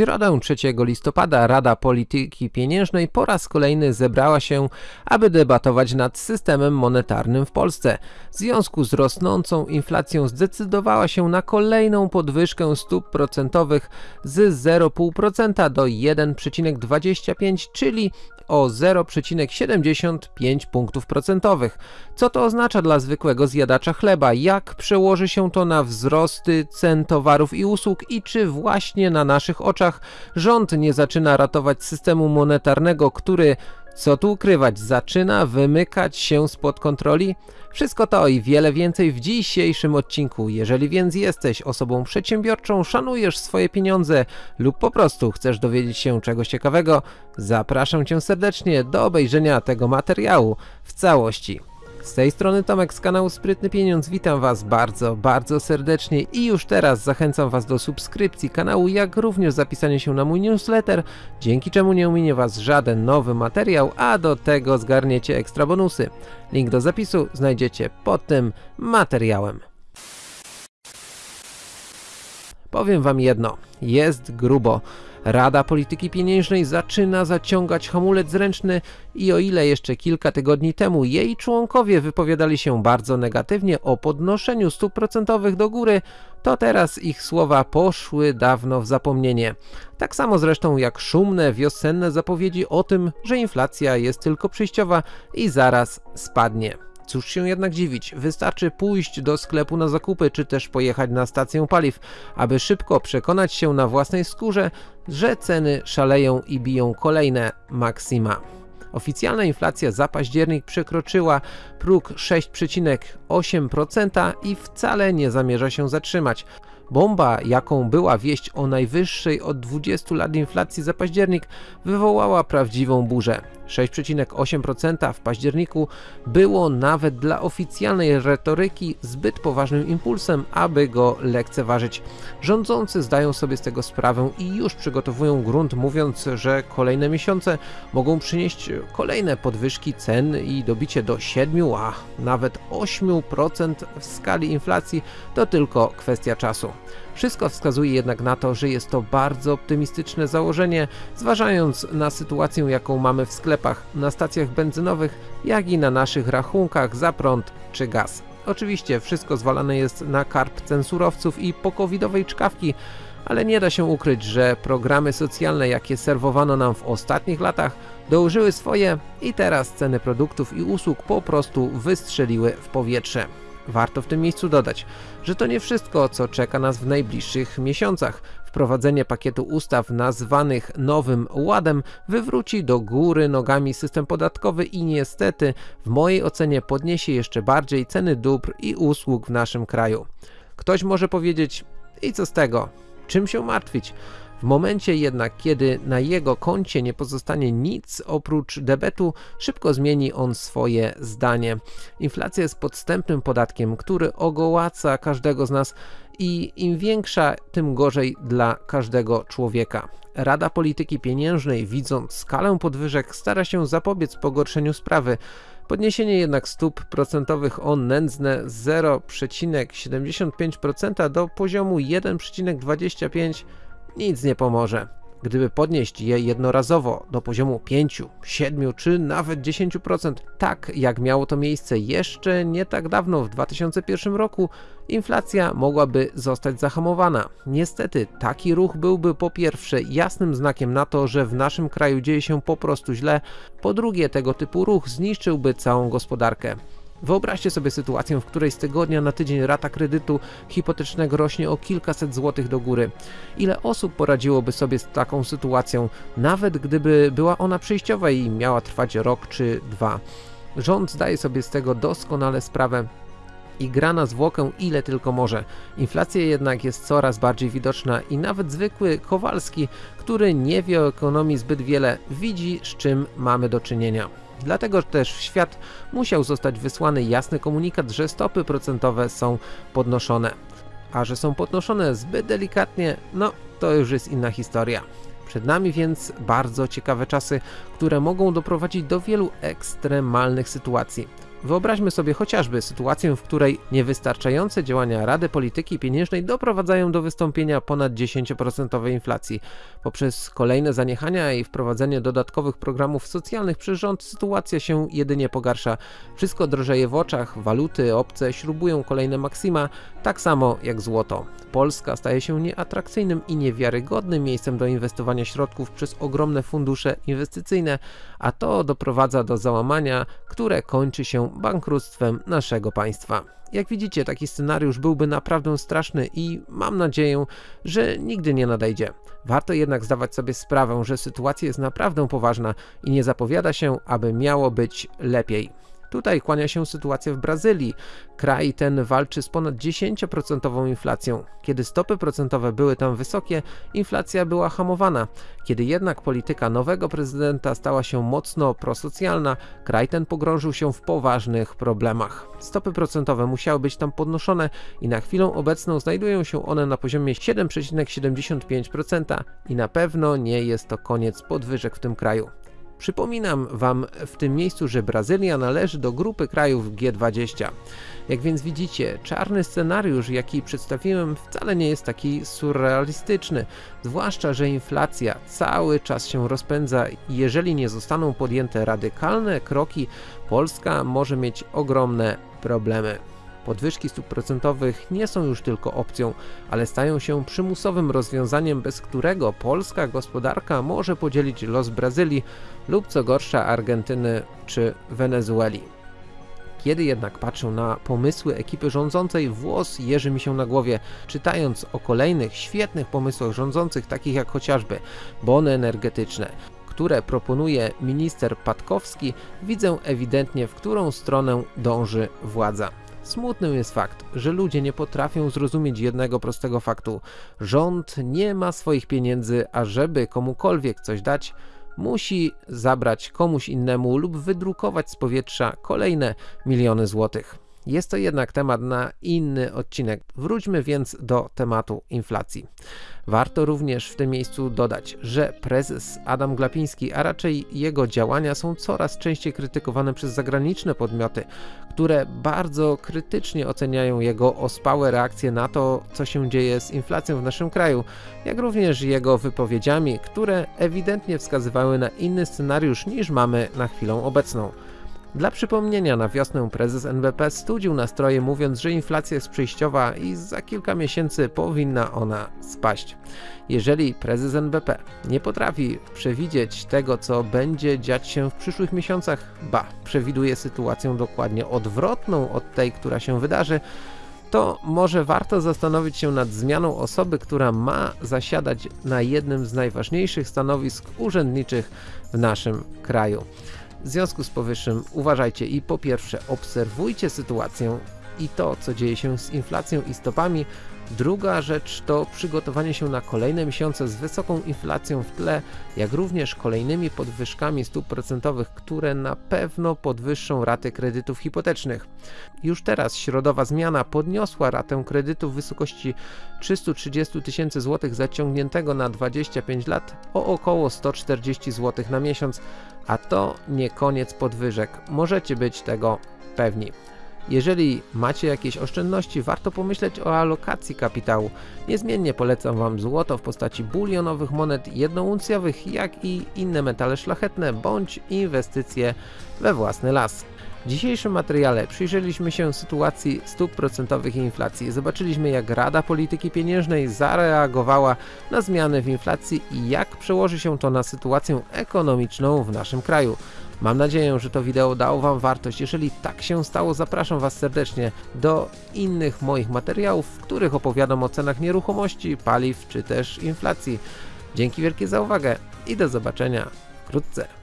środę 3 listopada Rada Polityki Pieniężnej po raz kolejny zebrała się, aby debatować nad systemem monetarnym w Polsce. W związku z rosnącą inflacją zdecydowała się na kolejną podwyżkę stóp procentowych z 0,5% do 1,25, czyli o 0,75 punktów procentowych. Co to oznacza dla zwykłego zjadacza chleba? Jak przełoży się to na wzrosty cen towarów i usług i czy właśnie na naszych oczach rząd nie zaczyna ratować systemu monetarnego, który co tu ukrywać, zaczyna wymykać się spod kontroli? Wszystko to i wiele więcej w dzisiejszym odcinku. Jeżeli więc jesteś osobą przedsiębiorczą, szanujesz swoje pieniądze lub po prostu chcesz dowiedzieć się czegoś ciekawego, zapraszam Cię serdecznie do obejrzenia tego materiału w całości. Z tej strony Tomek z kanału Sprytny Pieniądz, witam Was bardzo, bardzo serdecznie i już teraz zachęcam Was do subskrypcji kanału, jak również zapisania się na mój newsletter, dzięki czemu nie ominie Was żaden nowy materiał, a do tego zgarniecie ekstra bonusy. Link do zapisu znajdziecie pod tym materiałem. Powiem Wam jedno, jest grubo. Rada Polityki Pieniężnej zaczyna zaciągać hamulec ręczny i o ile jeszcze kilka tygodni temu jej członkowie wypowiadali się bardzo negatywnie o podnoszeniu stóp procentowych do góry, to teraz ich słowa poszły dawno w zapomnienie. Tak samo zresztą jak szumne wiosenne zapowiedzi o tym, że inflacja jest tylko przejściowa i zaraz spadnie. Cóż się jednak dziwić, wystarczy pójść do sklepu na zakupy, czy też pojechać na stację paliw, aby szybko przekonać się na własnej skórze, że ceny szaleją i biją kolejne maksima. Oficjalna inflacja za październik przekroczyła próg 6,8% i wcale nie zamierza się zatrzymać. Bomba, jaką była wieść o najwyższej od 20 lat inflacji za październik, wywołała prawdziwą burzę. 6,8% w październiku było nawet dla oficjalnej retoryki zbyt poważnym impulsem, aby go lekceważyć. Rządzący zdają sobie z tego sprawę i już przygotowują grunt mówiąc, że kolejne miesiące mogą przynieść kolejne podwyżki cen i dobicie do 7, a nawet 8% w skali inflacji to tylko kwestia czasu. Wszystko wskazuje jednak na to, że jest to bardzo optymistyczne założenie, zważając na sytuację jaką mamy w sklepach, na stacjach benzynowych, jak i na naszych rachunkach za prąd czy gaz. Oczywiście wszystko zwalane jest na karp cen surowców i pokowidowej czkawki, ale nie da się ukryć, że programy socjalne jakie serwowano nam w ostatnich latach dołożyły swoje i teraz ceny produktów i usług po prostu wystrzeliły w powietrze. Warto w tym miejscu dodać, że to nie wszystko, co czeka nas w najbliższych miesiącach. Wprowadzenie pakietu ustaw nazwanych Nowym Ładem wywróci do góry nogami system podatkowy i niestety w mojej ocenie podniesie jeszcze bardziej ceny dóbr i usług w naszym kraju. Ktoś może powiedzieć, i co z tego? Czym się martwić? W momencie jednak, kiedy na jego koncie nie pozostanie nic oprócz debetu, szybko zmieni on swoje zdanie. Inflacja jest podstępnym podatkiem, który ogołaca każdego z nas i im większa, tym gorzej dla każdego człowieka. Rada Polityki Pieniężnej, widząc skalę podwyżek, stara się zapobiec pogorszeniu sprawy. Podniesienie jednak stóp procentowych o nędzne 0,75% do poziomu 1,25% nic nie pomoże. Gdyby podnieść je jednorazowo do poziomu 5, 7 czy nawet 10%, tak jak miało to miejsce jeszcze nie tak dawno w 2001 roku, inflacja mogłaby zostać zahamowana. Niestety taki ruch byłby po pierwsze jasnym znakiem na to, że w naszym kraju dzieje się po prostu źle, po drugie tego typu ruch zniszczyłby całą gospodarkę. Wyobraźcie sobie sytuację, w której z tygodnia na tydzień rata kredytu hipotecznego rośnie o kilkaset złotych do góry. Ile osób poradziłoby sobie z taką sytuacją, nawet gdyby była ona przejściowa i miała trwać rok czy dwa? Rząd zdaje sobie z tego doskonale sprawę i gra na zwłokę ile tylko może. Inflacja jednak jest coraz bardziej widoczna i nawet zwykły Kowalski, który nie wie o ekonomii zbyt wiele, widzi z czym mamy do czynienia. Dlatego też w świat musiał zostać wysłany jasny komunikat, że stopy procentowe są podnoszone. A że są podnoszone zbyt delikatnie, no to już jest inna historia. Przed nami więc bardzo ciekawe czasy, które mogą doprowadzić do wielu ekstremalnych sytuacji. Wyobraźmy sobie chociażby sytuację, w której niewystarczające działania Rady Polityki Pieniężnej doprowadzają do wystąpienia ponad 10% inflacji. Poprzez kolejne zaniechania i wprowadzenie dodatkowych programów socjalnych przez rząd sytuacja się jedynie pogarsza. Wszystko drożeje w oczach, waluty obce śrubują kolejne maksima, tak samo jak złoto. Polska staje się nieatrakcyjnym i niewiarygodnym miejscem do inwestowania środków przez ogromne fundusze inwestycyjne, a to doprowadza do załamania, które kończy bankructwem naszego państwa. Jak widzicie, taki scenariusz byłby naprawdę straszny i mam nadzieję, że nigdy nie nadejdzie. Warto jednak zdawać sobie sprawę, że sytuacja jest naprawdę poważna i nie zapowiada się, aby miało być lepiej. Tutaj kłania się sytuacja w Brazylii. Kraj ten walczy z ponad 10% inflacją. Kiedy stopy procentowe były tam wysokie, inflacja była hamowana. Kiedy jednak polityka nowego prezydenta stała się mocno prosocjalna, kraj ten pogrążył się w poważnych problemach. Stopy procentowe musiały być tam podnoszone i na chwilę obecną znajdują się one na poziomie 7,75% i na pewno nie jest to koniec podwyżek w tym kraju. Przypominam Wam w tym miejscu, że Brazylia należy do grupy krajów G20. Jak więc widzicie, czarny scenariusz, jaki przedstawiłem, wcale nie jest taki surrealistyczny, zwłaszcza, że inflacja cały czas się rozpędza i jeżeli nie zostaną podjęte radykalne kroki, Polska może mieć ogromne problemy. Podwyżki stóp procentowych nie są już tylko opcją, ale stają się przymusowym rozwiązaniem, bez którego polska gospodarka może podzielić los Brazylii lub co gorsza Argentyny czy Wenezueli. Kiedy jednak patrzę na pomysły ekipy rządzącej, włos jeży mi się na głowie, czytając o kolejnych świetnych pomysłach rządzących, takich jak chociażby bony energetyczne, które proponuje minister Patkowski, widzę ewidentnie, w którą stronę dąży władza. Smutnym jest fakt, że ludzie nie potrafią zrozumieć jednego prostego faktu. Rząd nie ma swoich pieniędzy, a żeby komukolwiek coś dać, musi zabrać komuś innemu lub wydrukować z powietrza kolejne miliony złotych. Jest to jednak temat na inny odcinek. Wróćmy więc do tematu inflacji. Warto również w tym miejscu dodać, że prezes Adam Glapiński, a raczej jego działania są coraz częściej krytykowane przez zagraniczne podmioty, które bardzo krytycznie oceniają jego ospałe reakcje na to, co się dzieje z inflacją w naszym kraju, jak również jego wypowiedziami, które ewidentnie wskazywały na inny scenariusz niż mamy na chwilę obecną. Dla przypomnienia, na wiosnę prezes NBP studził nastroje mówiąc, że inflacja jest przejściowa i za kilka miesięcy powinna ona spaść. Jeżeli prezes NBP nie potrafi przewidzieć tego, co będzie dziać się w przyszłych miesiącach, ba, przewiduje sytuację dokładnie odwrotną od tej, która się wydarzy, to może warto zastanowić się nad zmianą osoby, która ma zasiadać na jednym z najważniejszych stanowisk urzędniczych w naszym kraju. W związku z powyższym uważajcie i po pierwsze obserwujcie sytuację i to, co dzieje się z inflacją i stopami. Druga rzecz to przygotowanie się na kolejne miesiące z wysoką inflacją w tle, jak również kolejnymi podwyżkami stóp procentowych, które na pewno podwyższą raty kredytów hipotecznych. Już teraz środowa zmiana podniosła ratę kredytu w wysokości 330 tysięcy złotych zaciągniętego na 25 lat o około 140 zł na miesiąc, a to nie koniec podwyżek. Możecie być tego pewni. Jeżeli macie jakieś oszczędności, warto pomyśleć o alokacji kapitału. Niezmiennie polecam Wam złoto w postaci bulionowych monet jednouncjowych, jak i inne metale szlachetne, bądź inwestycje we własny las. W dzisiejszym materiale przyjrzeliśmy się sytuacji stóp procentowych i inflacji. Zobaczyliśmy jak Rada Polityki Pieniężnej zareagowała na zmiany w inflacji i jak przełoży się to na sytuację ekonomiczną w naszym kraju. Mam nadzieję, że to wideo dało Wam wartość. Jeżeli tak się stało, zapraszam Was serdecznie do innych moich materiałów, w których opowiadam o cenach nieruchomości, paliw czy też inflacji. Dzięki wielkie za uwagę i do zobaczenia wkrótce.